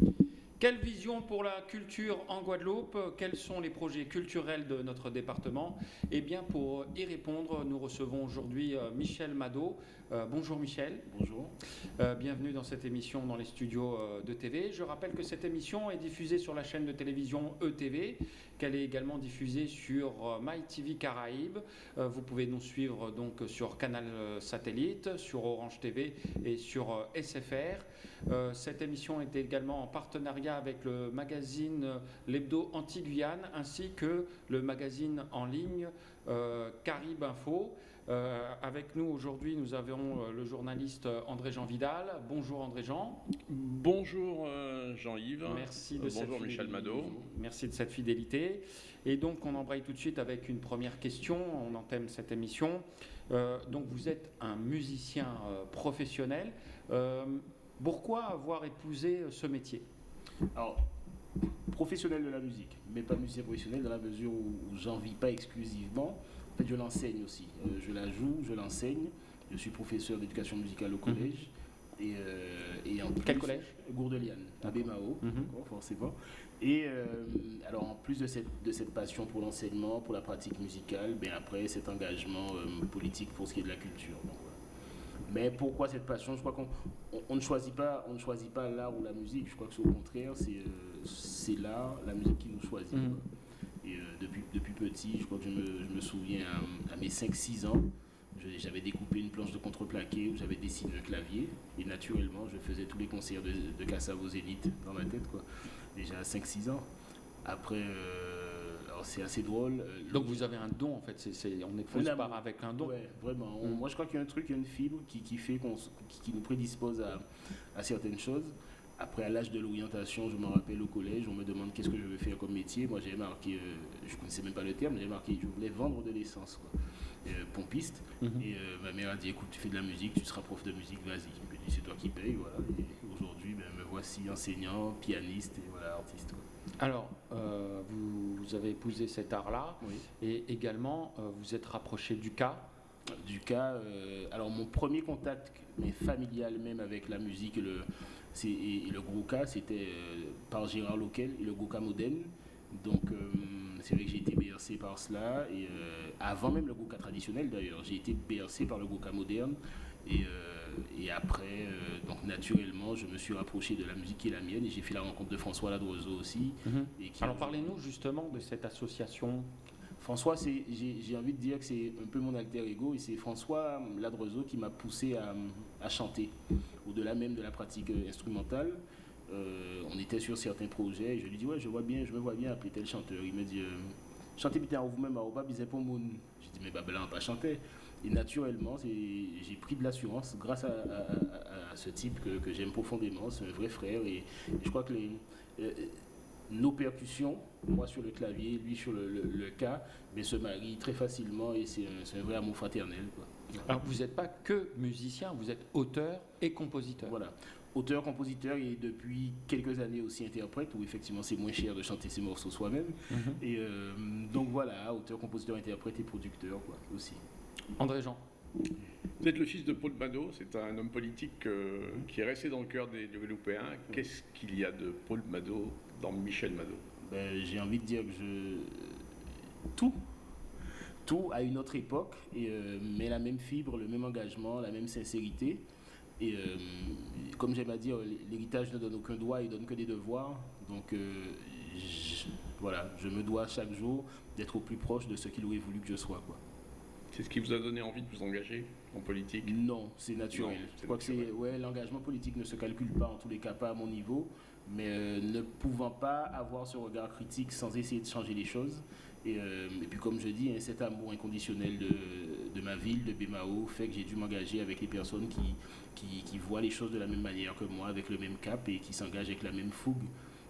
Thank you. Quelle vision pour la culture en Guadeloupe? Quels sont les projets culturels de notre département? Eh bien, pour y répondre, nous recevons aujourd'hui euh, Michel Mado. Euh, bonjour Michel. Bonjour. Euh, bienvenue dans cette émission dans les studios de TV. Je rappelle que cette émission est diffusée sur la chaîne de télévision ETV, qu'elle est également diffusée sur MyTV Caraïbes. vous pouvez nous suivre donc sur Canal Satellite, sur Orange TV et sur SFR. cette émission est également en partenariat avec le magazine L'Hebdo Anti-Guyane ainsi que le magazine en ligne euh, Carib Info. Euh, avec nous aujourd'hui, nous avons euh, le journaliste André-Jean Vidal. Bonjour André-Jean. Bonjour Jean-Yves. Merci de Bonjour Michel Mado. Merci de cette fidélité. Et donc on embraye tout de suite avec une première question. On entame cette émission. donc vous êtes un musicien professionnel. pourquoi avoir épousé ce métier? Alors, professionnel de la musique, mais pas musicien professionnel dans la mesure où, j'en vis pas exclusivement. En fait, je l'enseigne aussi. Euh, je la joue, je l'enseigne. Je suis professeur d'éducation musicale au mhm. collège. Et, euh, en Quel collège? Gourdeliane, à Bémao, mhm. forcément. Et euh, alors, en plus de cette, de cette passion pour l'enseignement, pour la pratique musicale, ben après cet engagement politique pour ce qui est de la culture. Mais pourquoi cette passion? Je crois qu'on ne choisit pas, on ne choisit pas l'art ou la musique. Je crois que c'est au contraire, c'est euh, c'est l'art, la musique qui nous choisit. Mm. Et euh, depuis, depuis petit, je crois que je me, je me souviens à, mes 5-6 ans, j'avais découpé une planche de contreplaqué où j'avais dessiné un clavier. Et naturellement, je faisais tous les concerts de, de Kassav aux élites dans ma tête, quoi. Déjà à 5-6 ans. Après. Euh, c'est assez drôle. Euh, Donc vous avez un don en fait, c'est on est plus par avec un don. Ouais, vraiment. Mm. Moi je crois qu'il y a un truc, il y a une fibre qui, qui fait qu'on qui, nous prédispose à, à certaines choses. Après, à l'âge de l'orientation, je me rappelle au collège, on me demande qu'est-ce que je veux faire comme métier. Moi, j'ai marqué, euh, je ne connaissais même pas le terme, j'ai marqué, je voulais vendre de l'essence, euh, pompiste. Mm-hmm. Et ma mère a dit, écoute, tu fais de la musique, tu seras prof de musique, vas-y. Je me dit, c'est toi qui payes, voilà. Et aujourd'hui, ben, me voici enseignant, pianiste et voilà, artiste. Alors, euh, vous, avez épousé cet art-là et également euh, vous êtes rapproché du cas. Du cas, euh, alors mon premier contact, mais familial même avec la musique et le, et, le gros cas, c'était par Gérard Loquel et le gros cas moderne. Donc, c'est vrai que j'ai été bercé par cela. Et avant même le Goka traditionnel d'ailleurs, j'ai été bercé par le Goka moderne. Et, et après, donc naturellement, je me suis rapproché de la musique qui est la mienne et j'ai fait la rencontre de François Ladrozo aussi. Mhm. Alors parlez-nous justement de cette association. François, j'ai envie de dire que c'est un peu mon alter ego et c'est François Ladrozo qui m'a poussé à, chanter, au-delà même de la pratique euh, instrumentale. Euh, on était sur certains projets et je lui dis ouais je vois bien je me vois bien appeler tel chanteur il me dit euh, chantez bien vous-même à Oba bisez pour mon j'ai dit mais bah on pas chanter et naturellement, j'ai pris de l'assurance grâce à, ce type que, j'aime profondément. C'est un vrai frère. Et, je crois que les, euh, nos percussions, moi sur le clavier, lui sur le, cas, mais se marient très facilement et c'est un, vrai amour fraternel. Alors vous n'êtes pas que musicien, vous êtes auteur et compositeur. Voilà. Auteur, compositeur et depuis quelques années aussi interprète, où effectivement c'est moins cher de chanter ses morceaux soi-même. Mhm. Et euh, donc voilà, auteur, compositeur, interprète et producteur quoi, aussi. André Jean. Vous êtes le fils de Paul Mado, c'est un homme politique euh, qui est resté dans le cœur des Guadeloupéens. Qu'est-ce qu'il y a de Paul Mado dans Michel Mado ben, J'ai envie de dire que je... Tout. Tout à une autre époque, et, euh, mais la même fibre, le même engagement, la même sincérité. Et euh, comme j'aime à dire, l'héritage ne donne aucun droit, il donne que des devoirs. Donc voilà, je me dois chaque jour d'être au plus proche de ce qu'il aurait voulu que je sois. Quoi. C'est ce qui vous a donné envie de vous engager en politique Non, c'est naturel. je crois que c'est ouais, l'engagement politique ne se calcule pas en tous les cas pas à mon niveau, mais euh, ne pouvant pas avoir ce regard critique sans essayer de changer les choses. Et, euh, puis comme je dis, hein, cet amour inconditionnel de, ma ville, de Bémao, fait que j'ai dû m'engager avec les personnes qui, qui, voient les choses de la même manière que moi, avec le même cap et qui s'engagent avec la même fougue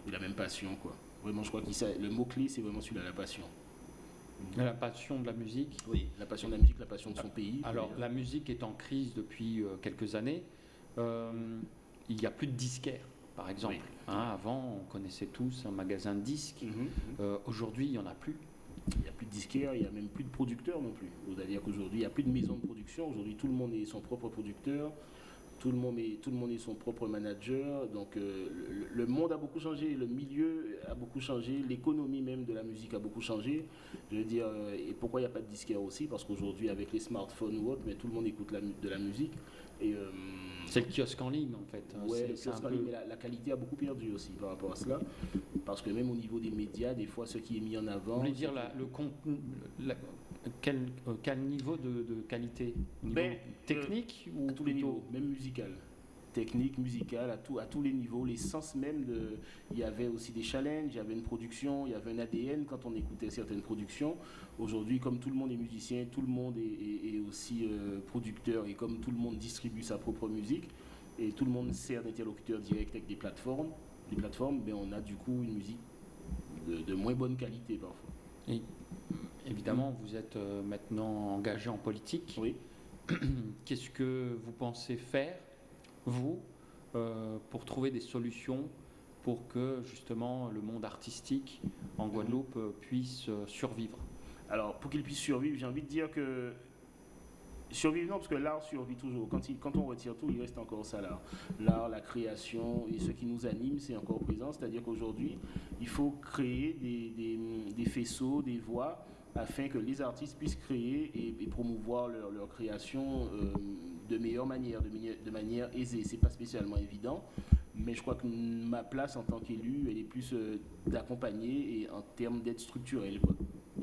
et la même passion. Quoi. Vraiment, je crois que le mot-clé, c'est vraiment celui-là, la passion. La passion de la musique Oui, la passion de la musique, la passion de son pays. Alors, la musique est en crise depuis euh, quelques années. Euh, il n'y a plus de disquaires, par exemple. Hein, avant, on connaissait tous un magasin de disques. Mhm, mhm. Euh, aujourd'hui, il n'y en a plus. Il n'y a plus de disquaires, il n'y a même plus de producteurs non plus. C'est-à-dire qu'aujourd'hui, il n'y a plus de maison de production. Aujourd'hui, tout le monde est son propre producteur tout le monde est, tout le monde est son propre manager. Donc euh, le, monde a beaucoup changé, le milieu a beaucoup changé, l'économie même de la musique a beaucoup changé. Je veux dire, euh, et pourquoi il n'y a pas de disquaire aussi? Parce qu'aujourd'hui, avec les smartphones ou autre, mais tout le monde écoute de la musique. Et, euh, c'est le kiosque en ligne en fait. Ouais, le kiosque en ligne, mais la, qualité a beaucoup perdu aussi par rapport à cela. Parce que même au niveau des médias, des fois, ce qui est mis en avant. Vous voulez dire le contenu, quel, quel, niveau de, qualité ben, Technique ou à tous les niveaux, même musical technique, musicale, à, tout, à tous les niveaux, l'essence même de... Il y avait aussi des challenges, il y avait une production, il y avait un ADN quand on écoutait certaines productions. Aujourd'hui, comme tout le monde est musicien, tout le monde est, aussi euh, producteur et comme tout le monde distribue sa propre musique et tout le monde sert d'interlocuteur direct avec des plateformes, des plateformes, ben on a du coup une musique de, moins bonne qualité parfois. Et, évidemment, vous êtes euh, maintenant engagé en politique. Oui. Qu'est-ce que vous pensez faire vous, euh, pour trouver des solutions pour que justement le monde artistique en Guadeloupe euh, puisse survivre? Alors, pour qu'il puisse survivre, j'ai envie de dire que survivre, non, parce que l'art survit toujours. Quand, quand on retire tout, il reste encore ça là. L'art, la création et ce qui nous anime, c'est encore présent. C'est-à-dire qu'aujourd'hui, il faut créer des, faisceaux, des voies afin que les artistes puissent créer et, promouvoir leur, création de meilleure manière, de, manière, de manière aisée. C'est pas spécialement évident, mais je crois que ma place en tant qu'élu, elle est plus euh, d'accompagner et en termes d'aide structurelle.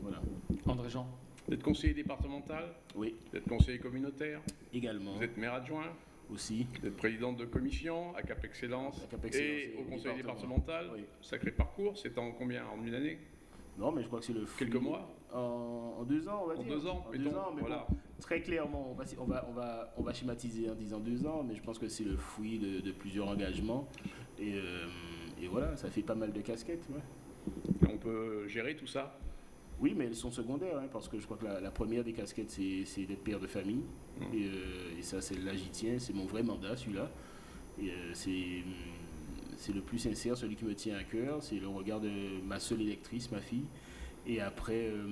Voilà. André Jean D'être conseiller départemental? Oui. D'être conseiller communautaire? Également. Vous êtes maire adjoint? Aussi. Vous êtes présidente de commission à Cap Excellence, et, au conseil départemental. Sacré parcours, c'est en combien? En une année? Non, mais je crois que c'est le. Quelques mois? En, deux ans, on va en dire. Deux ans, en deux ans, mais voilà. très clairement, on va, on, va, on, va, on va schématiser en disant deux ans, mais je pense que c'est le fruit de, plusieurs engagements. Et, euh, et, voilà, ça fait pas mal de casquettes. on peut gérer tout ça? Oui, mais elles sont secondaires, hein, parce que je crois que la, première des casquettes, c'est d'être père de famille. Mmh. Et, euh, et, ça, c'est là, j'y tiens, c'est mon vrai mandat, celui-là. Et euh, c'est le plus sincère, celui qui me tient à cœur. C'est le regard de ma seule électrice, ma fille. Et après, euh,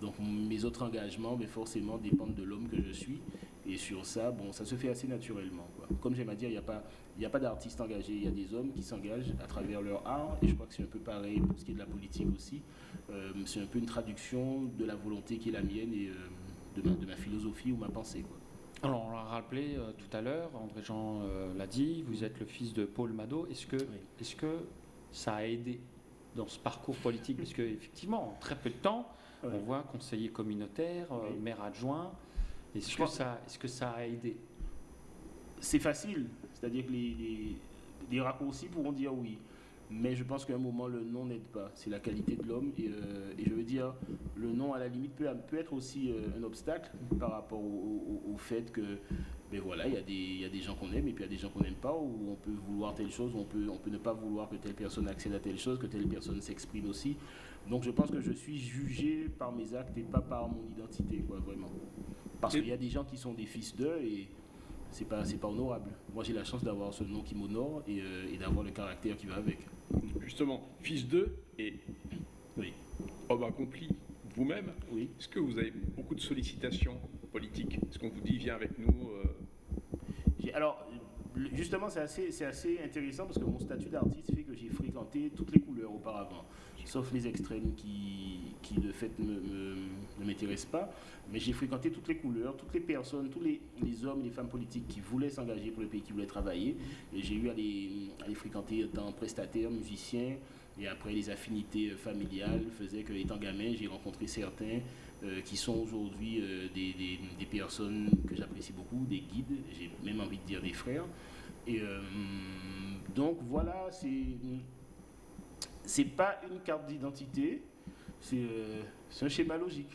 donc mes autres engagements, mais forcément, dépendent de l'homme que je suis. Et sur ça, bon, ça se fait assez naturellement. Comme j'aime à dire, il n'y a pas, il a pas d'artistes engagés, il y a des hommes qui s'engagent à travers leur art. Et je crois que c'est un peu pareil pour ce qui est de la politique aussi. Euh, c'est un peu une traduction de la volonté qui est la mienne et euh, de, ma, philosophie ou ma pensée. Alors, on l'a rappelé tout à l'heure, André Jean l'a dit, vous êtes le fils de Paul Mado. Est-ce que, est-ce que ça a aidé dans ce parcours politique Parce qu'effectivement, en très peu de temps, on voit conseiller communautaire, euh, maire adjoint. Est-ce que, ça, est que ça a aidé? C'est facile. C'est-à-dire que les, les, raccourcis pourront dire oui. Mais je pense qu'à un moment, le nom n'aide pas. C'est la qualité de l'homme. Et, euh, je veux dire, le nom, à la limite, peut, peut être aussi euh, un obstacle par rapport au, fait que, ben voilà, il y, y, a des gens qu'on aime et puis il y a des gens qu'on n'aime pas, où on peut vouloir telle chose, on peut, on peut ne pas vouloir que telle personne accède à telle chose, que telle personne s'exprime aussi. Donc je pense que je suis jugé par mes actes et pas par mon identité, quoi, vraiment. Parce qu'il y a des gens qui sont des fils d'eux et c'est pas, pas honorable. Moi, j'ai la chance d'avoir ce nom qui m'honore et, euh, et d'avoir le caractère qui va avec. Justement, fils d'eux et oui. homme accompli vous-même, oui. est-ce que vous avez beaucoup de sollicitations politiques? Est-ce qu'on vous dit, viens avec nous euh? Alors, justement, c'est assez, assez intéressant parce que mon statut d'artiste fait que j'ai fréquenté toutes les couleurs auparavant sauf les extrêmes qui, qui de fait ne m'intéressent pas. Mais j'ai fréquenté toutes les couleurs, toutes les personnes, tous les, les, hommes, les femmes politiques qui voulaient s'engager pour le pays, qui voulaient travailler. Et j'ai eu à les, à les fréquenter étant prestataire, musicien, et après les affinités familiales faisaient que, étant gamin, j'ai rencontré certains euh, qui sont aujourd'hui euh, des, personnes que j'apprécie beaucoup, des guides, j'ai même envie de dire des frères. Et euh, donc voilà, c'est c'est pas une carte d'identité, euh, c'est un schéma logique.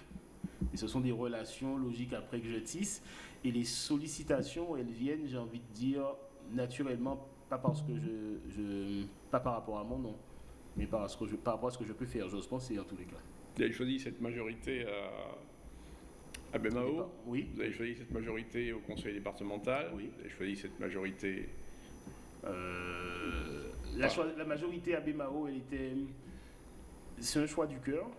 Et ce sont des relations logiques après que je tisse. Et les sollicitations, elles viennent, j'ai envie de dire, naturellement, pas parce que je, pas par rapport à mon nom, mais par, ce que je, par rapport à ce que je peux faire. J'ose penser en tous les cas. Vous avez choisi cette majorité à, à BMAO Oui. Vous avez choisi cette majorité au conseil départemental Oui. Vous avez choisi cette majorité euh, la, majorité à Bemao, elle était. C'est un choix du cœur.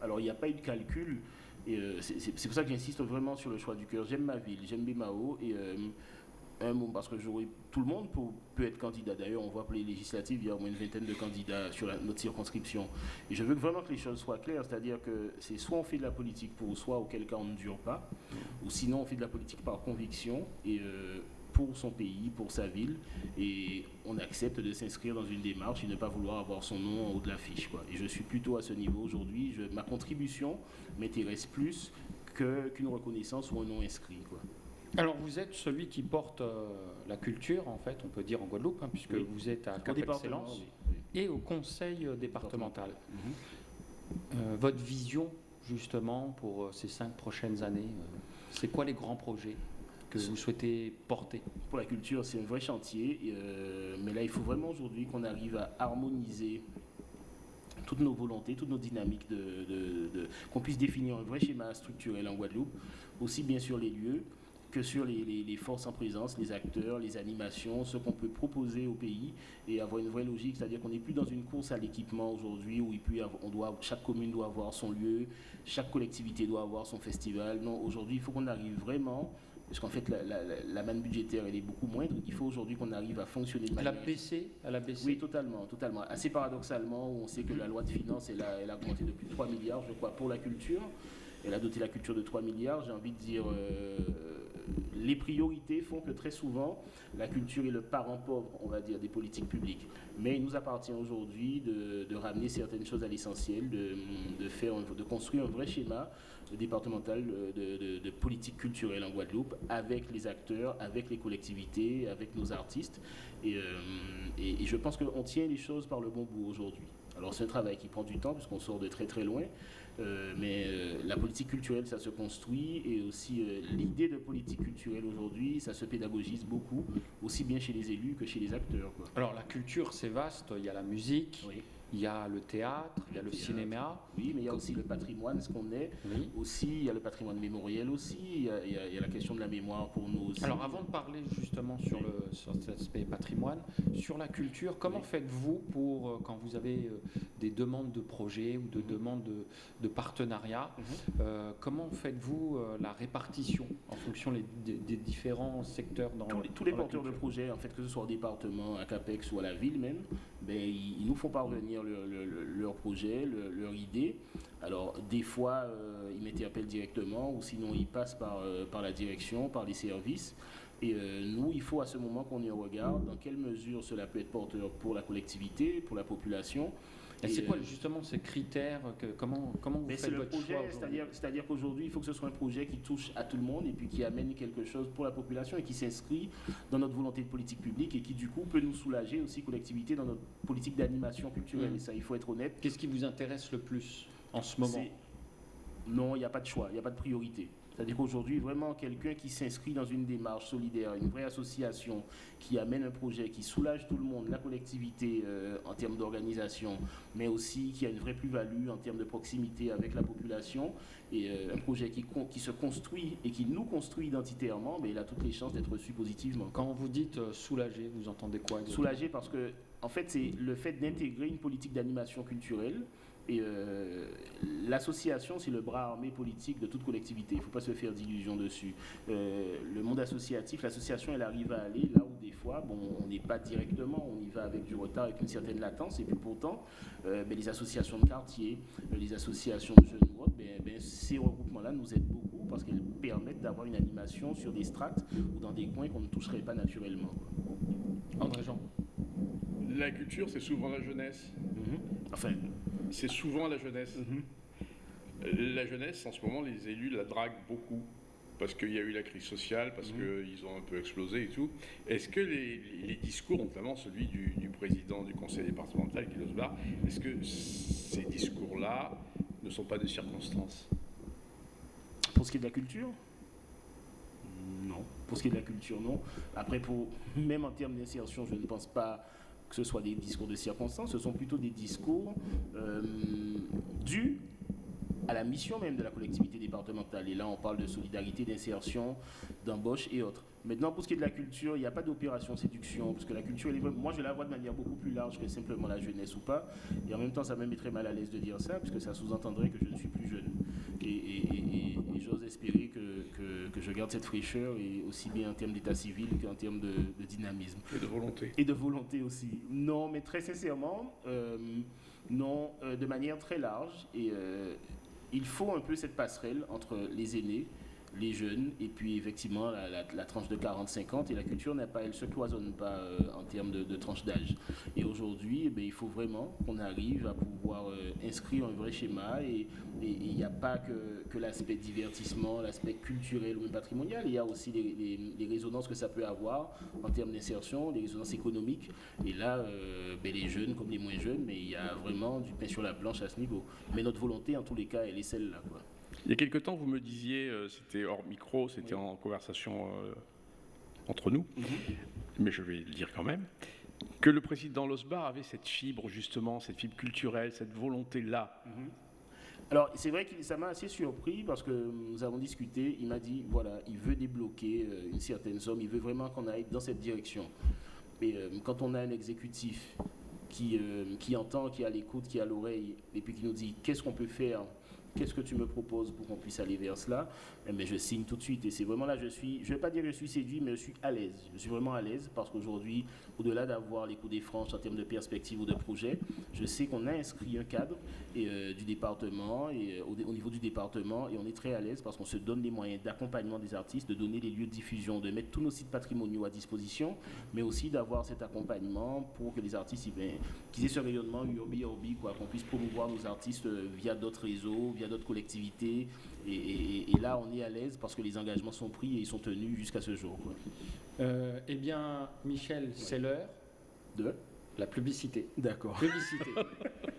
Alors, il n'y a pas eu de calcul. Et euh, c'est pour ça que j'insiste vraiment sur le choix du cœur. J'aime ma ville, j'aime Bemao. Et euh, un mot, parce que tout le monde peut, être candidat. D'ailleurs, on voit pour les législatives, il y a au moins une vingtaine de candidats sur notre circonscription. Et je veux vraiment que les choses soient claires, c'est-à-dire que c'est soit on fait de la politique pour soi, auquel cas on ne dure pas, ou sinon on fait de la politique par conviction et euh, pour son pays, pour sa ville, et on accepte de s'inscrire dans une démarche et ne pas vouloir avoir son nom en haut de l'affiche. Et je suis plutôt à ce niveau aujourd'hui. Ma contribution m'intéresse plus qu'une reconnaissance ou un nom inscrit. Quoi. Alors vous êtes celui qui porte euh, la culture, en fait, on peut dire en Guadeloupe, hein, puisque vous êtes à Cap Excellence et au conseil euh, départemental. Mhm. Euh, votre vision, justement, pour ces cinq prochaines années, c'est quoi les grands projets? Que vous souhaitez porter Pour la culture, c'est un vrai chantier, mais là, il faut vraiment aujourd'hui qu'on arrive à harmoniser toutes nos volontés, toutes nos dynamiques, qu'on puisse définir un vrai schéma structurel en Guadeloupe, aussi bien sur les lieux, que sur les, forces en présence, les acteurs, les animations, ce qu'on peut proposer au pays et avoir une vraie logique, c'est-à-dire qu'on n'est plus dans une course à l'équipement aujourd'hui où il peut on doit, chaque commune doit avoir son lieu, chaque collectivité doit avoir son festival. Non, aujourd'hui, il faut qu'on arrive vraiment parce qu'en fait, la, manne budgétaire, elle est beaucoup moindre. Il faut aujourd'hui qu'on arrive à fonctionner de manière... Elle a baissé Elle a baissé Oui, totalement, totalement. Assez paradoxalement, on sait que la loi de finances, elle a, elle a augmenté de plus de 3 milliards, je crois, pour la culture. Elle a doté la culture de 3 milliards. J'ai envie de dire... Euh, les priorités font que très souvent, la culture est le parent pauvre, on va dire, des politiques publiques. Mais il nous appartient aujourd'hui de, ramener certaines choses à l'essentiel, de, faire, de construire un vrai schéma départemental de, politique culturelle en Guadeloupe avec les acteurs, avec les collectivités, avec nos artistes. Et, euh, et je pense qu'on tient les choses par le bon bout aujourd'hui. Alors c'est un travail qui prend du temps puisqu'on sort de très très loin, euh, mais euh, la politique culturelle, ça se construit et aussi l'idée de politique culturelle aujourd'hui, ça se pédagogise beaucoup, aussi bien chez les élus que chez les acteurs. Alors la culture, c'est vaste, il y a la musique. Il y a le théâtre, il y a le, cinéma. Oui, mais il y a aussi le patrimoine, ce qu'on est. Aussi, il y a le patrimoine mémoriel aussi. Il y, a, la question de la mémoire pour nous aussi. Alors, avant de parler justement sur, le, cet aspect patrimoine, sur la culture, comment faites-vous pour, euh, quand vous avez euh, des demandes de projets ou de mhm. demandes de, de partenariat, mhm. euh, comment faites-vous la répartition en fonction des, différents secteurs dans Tous les, tous les porteurs de projets, en fait, que ce soit au département, à CAPEX ou à la ville même, ben, ils, nous font parvenir leur, projet, leur, idée. Alors, des fois, euh, ils m'interpellent directement ou sinon ils passent par, euh, la direction, par les services. Et euh, nous, il faut à ce moment qu'on y regarde dans quelle mesure cela peut être porteur pour la collectivité, pour la population, et c'est quoi justement ces critères que, Comment, comment vous faites votre projet, C'est-à-dire qu'aujourd'hui, il faut que ce soit un projet qui touche à tout le monde et puis qui amène quelque chose pour la population et qui s'inscrit dans notre volonté de politique publique et qui du coup peut nous soulager aussi collectivité dans notre politique d'animation culturelle. Mmh. Et ça, il faut être honnête. Qu'est-ce qui vous intéresse le plus en ce moment? Non, il n'y a pas de choix, il n'y a pas de priorité. C'est-à-dire qu'aujourd'hui, vraiment, quelqu'un qui s'inscrit dans une démarche solidaire, une vraie association qui amène un projet qui soulage tout le monde, la collectivité euh, en termes d'organisation, mais aussi qui a une vraie plus-value en termes de proximité avec la population, et euh, un projet qui, qui, se construit et qui nous construit identitairement, mais il a toutes les chances d'être reçu positivement. Quand vous dites euh, soulager, vous entendez quoi Soulager parce que, en fait, c'est le fait d'intégrer une politique d'animation culturelle et euh, l'association, c'est le bras armé politique de toute collectivité. Il ne faut pas se faire d'illusions dessus. Euh, le monde associatif, l'association, elle arrive à aller là où des fois, bon, on n'est pas directement, on y va avec du retard, avec une certaine latence. Et puis pourtant, euh, ben, les associations de quartier, les associations de jeunes ou ben, ben, ces regroupements-là nous aident beaucoup parce qu'elles permettent d'avoir une animation sur des strates ou dans des coins qu'on ne toucherait pas naturellement. André Jean. La culture, c'est souvent la jeunesse. Mhm. Enfin, c'est souvent la jeunesse. Mhm. La jeunesse, en ce moment, les élus la draguent beaucoup parce qu'il y a eu la crise sociale, parce mhm. qu'ils ont un peu explosé et tout. Est-ce que les, discours, notamment celui du, président du conseil départemental, Kilos Bar, est-ce que ces discours-là ne sont pas de circonstances? Pour ce qui est de la culture? Non. Pour ce qui est de la culture, non. Après, pour, même en termes d'insertion, je ne pense pas que ce soit des discours de circonstance, ce sont plutôt des discours euh, dus à la mission même de la collectivité départementale. Et là, on parle de solidarité, d'insertion, d'embauche et autres. Maintenant, pour ce qui est de la culture, il n'y a pas d'opération séduction, parce que la culture, moi je la vois de manière beaucoup plus large que simplement la jeunesse ou pas. Et en même temps, ça me mettrait mal à l'aise de dire ça, puisque ça sous-entendrait que je ne suis plus jeune. Et, j'ose espérer que, que, je garde cette fraîcheur, et aussi bien en termes d'état civil qu'en termes de, dynamisme. Et de volonté. Et de volonté aussi. Non, mais très sincèrement, euh, non, euh, de manière très large. Et euh, il faut un peu cette passerelle entre les aînés les jeunes, et puis effectivement la, tranche de 40-50, et la culture n'a pas, elle se cloisonne pas euh, en termes de, tranche d'âge. Et aujourd'hui, eh il faut vraiment qu'on arrive à pouvoir euh, inscrire un vrai schéma, et il n'y a pas que, que l'aspect divertissement, l'aspect culturel ou même patrimonial, il y a aussi les, résonances que ça peut avoir en termes d'insertion, les résonances économiques, et là, euh, ben, les jeunes comme les moins jeunes, mais il y a vraiment du pain sur la planche à ce niveau. Mais notre volonté, en tous les cas, elle est celle-là. Il y a quelque temps, vous me disiez, euh, c'était hors micro, c'était en conversation euh, entre nous, mhm. mais je vais le dire quand même, que le président Losbar avait cette fibre, justement, cette fibre culturelle, cette volonté-là. Mhm. Alors, c'est vrai que ça m'a assez surpris parce que nous avons discuté. Il m'a dit voilà, il veut débloquer euh, une certaine somme, il veut vraiment qu'on aille dans cette direction. Mais quand on a un exécutif qui, qui entend, qui a l'écoute, qui a l'oreille, et puis qui nous dit qu'est-ce qu'on peut faire qu'est-ce que tu me proposes pour qu'on puisse aller vers cela? Mais eh ben, je signe tout de suite. Et c'est vraiment là, je suis, je ne vais pas dire que je suis séduit, mais je suis à l'aise. Je suis vraiment à l'aise parce qu'aujourd'hui, au-delà d'avoir les coups des franches en termes de perspective ou de projet, je sais qu'on a inscrit un cadre et, euh, du département et euh, au, niveau du département et on est très à l'aise parce qu'on se donne les moyens d'accompagnement des artistes, de donner les lieux de diffusion, de mettre tous nos sites patrimoniaux à disposition, mais aussi d'avoir cet accompagnement pour que les artistes, eh qu'ils aient ce rayonnement urbi urbi, quoi, qu'on puisse promouvoir nos artistes euh, via d'autres réseaux, via d'autres collectivités. Et, là, on est à l'aise parce que les engagements sont pris et ils sont tenus jusqu'à ce jour. Euh, eh bien, Michel, c'est l'heure de? la publicité. D'accord. Publicité.